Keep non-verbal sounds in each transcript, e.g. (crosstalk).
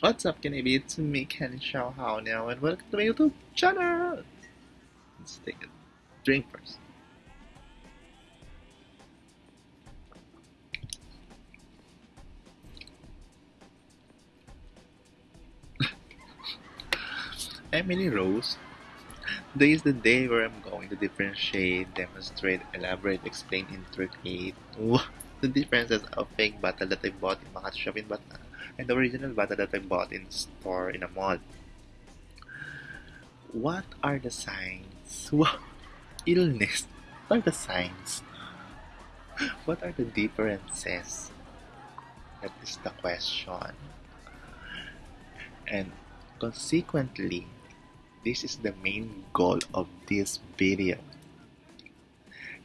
What's up, Kanabi? It's me, Ken Xiao Hao now, and welcome to my YouTube channel! Let's take a drink first. (laughs) Emily Rose. Today is the day where I'm going to differentiate, demonstrate, elaborate, explain, intricate (laughs) the differences of fake bottle that I bought in Makati Shopping Bata and the original bottle that I bought in store in a mall. What are the signs? (laughs) What illness? What are the signs? (laughs) What are the differences? That is the question. And consequently, this is the main goal of this video.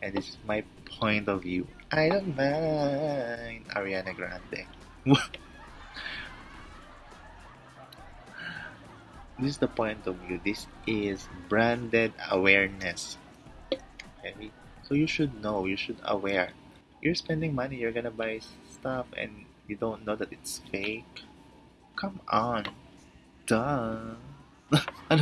And this is my point of view. I don't mind Ariana Grande. (laughs) this is the point of view. This is branded awareness. Okay? So you should know, you should aware. You're spending money, you're gonna buy stuff and you don't know that it's fake. Come on. Duh. (laughs)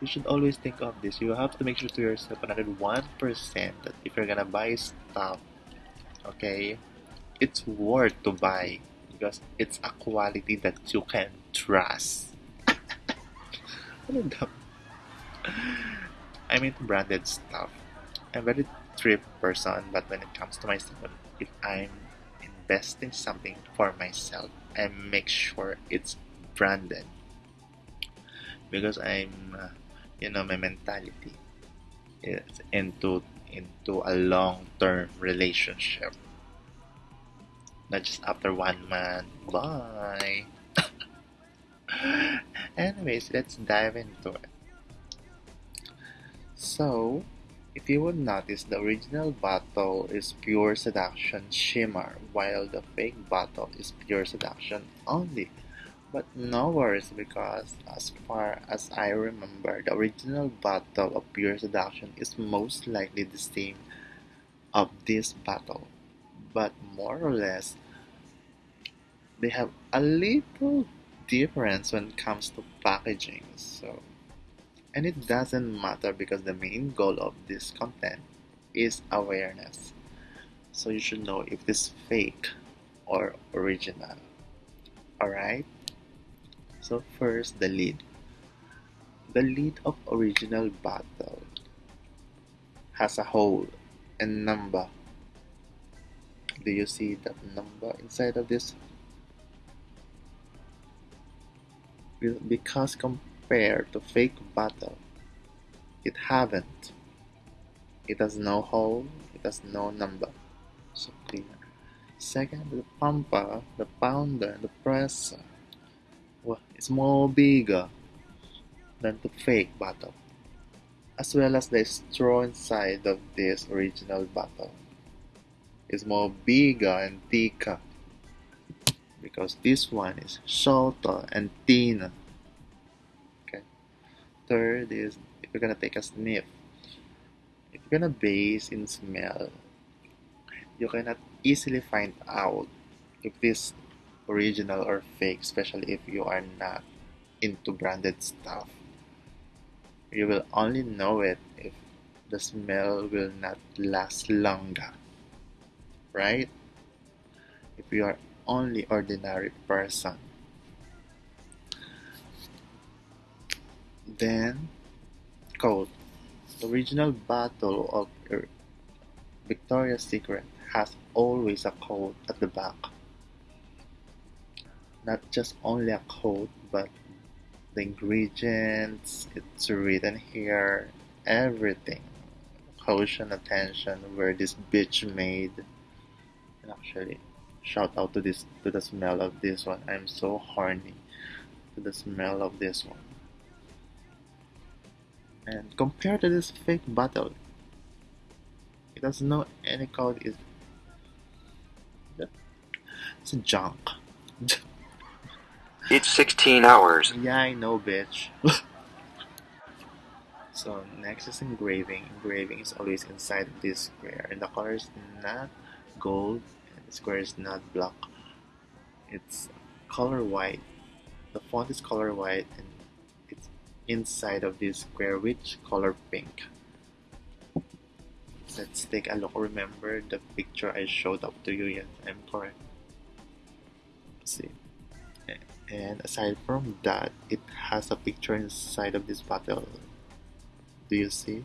you should always think of this. You have to make sure to yourself 101% that if you're gonna buy stuff, okay, it's worth to buy because it's a quality that you can trust. (laughs) I'm into branded stuff. I'm very thrift person, but when it comes to myself, if I'm investing something for myself, I make sure it's branded because I'm, uh, you know, my mentality is into into a long-term relationship not just after one month. Bye. (laughs) Anyways, let's dive into it. So, if you would notice, the original bottle is pure seduction shimmer, while the fake bottle is pure seduction only. But no worries because, as far as I remember, the original bottle of pure seduction is most likely the same of this bottle, but more or less they have a little difference when it comes to packaging so. And it doesn't matter because the main goal of this content is awareness. So you should know if it's fake or original. Alright? So first the lid. The lid of original bottle has a hole and number do you see that number inside of this because compared to fake bottle, it haven't. It has no hole, it has no number. So clear. Second, the pumper, the pounder, the presser. Well, it's more bigger than the fake bottle, as well as the straw inside of this original bottle is more bigger and thicker because this one is shorter and thinner. Okay. Third is if you're gonna take a sniff. If you're gonna base in smell, you cannot easily find out if this original or fake, especially if you are not into branded stuff. You will only know it if the smell will not last longer. Right? If you are only ordinary person. Then, quote, the original bottle of Victoria's Secret has always a code at the back. Not just only a code, but the ingredients, it's written here, everything. Caution, attention, where this bitch made. And actually, Shout out to this to the smell of this one. I'm so horny to the smell of this one. And compared to this fake bottle, it doesn't know any code. Is (laughs) it's junk. it's 16 hours. Yeah, I know, bitch. (laughs) so next is engraving. Engraving is always inside this square, and the color is not gold and the square is not black. It's color white. The font is color white and it's inside of this square which color pink. Let's take a look. Remember the picture I showed up to you. Yes I'm correct. See. And aside from that it has a picture inside of this bottle. Do you see?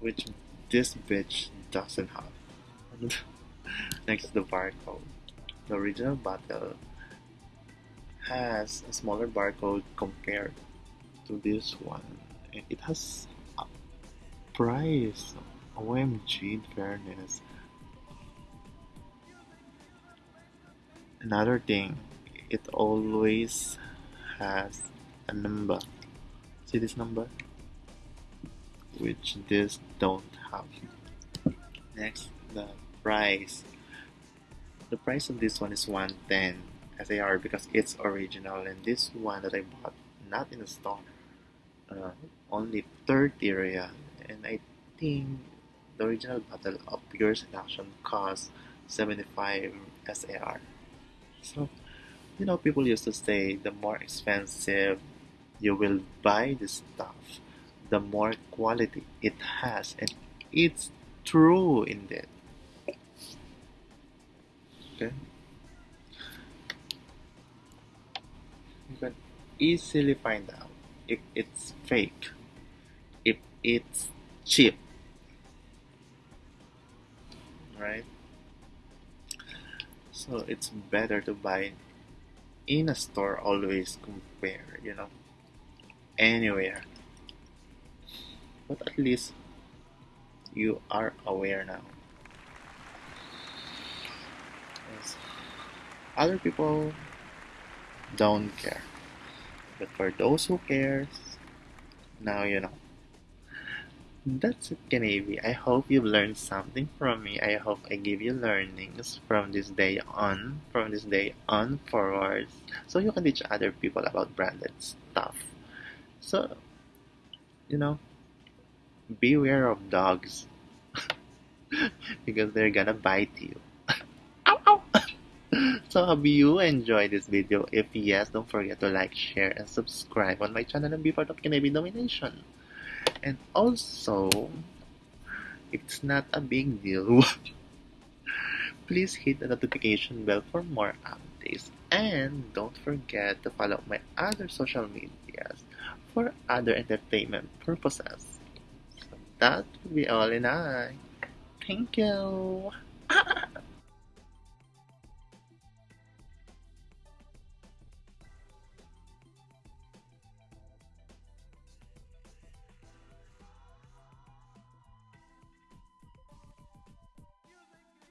Which this bitch doesn't have (laughs) next the barcode. The original bottle has a smaller barcode compared to this one. And it has a price. OMG fairness. Another thing it always has a number. See this number? Which this don't have. Next the price. The price of this one is 110 SAR because it's original and this one that I bought not in the store uh, only 30 real. And I think the original bottle of pure seduction costs 75 SAR so you know people used to say the more expensive you will buy the stuff the more quality it has. And it's true in indeed okay. You can easily find out if it's fake if it's cheap. Right? So it's better to buy in a store always compare you know anywhere. But at least you are aware now Yes. Other people don't care but for those who cares now you know that's it Kanavi. I hope you've learned something from me. I hope I give you learnings from this day on, from this day on forward, so you can teach other people about branded stuff. So, you know, beware of dogs (laughs) because they're gonna bite you. So hope you enjoyed this video. If yes, don't forget to like, share, and subscribe on my channel and be part of Kanavi Domination. And also, it's not a big deal, (laughs) please hit the notification bell for more updates. And don't forget to follow my other social medias for other entertainment purposes. So that will be all in I. Thank you.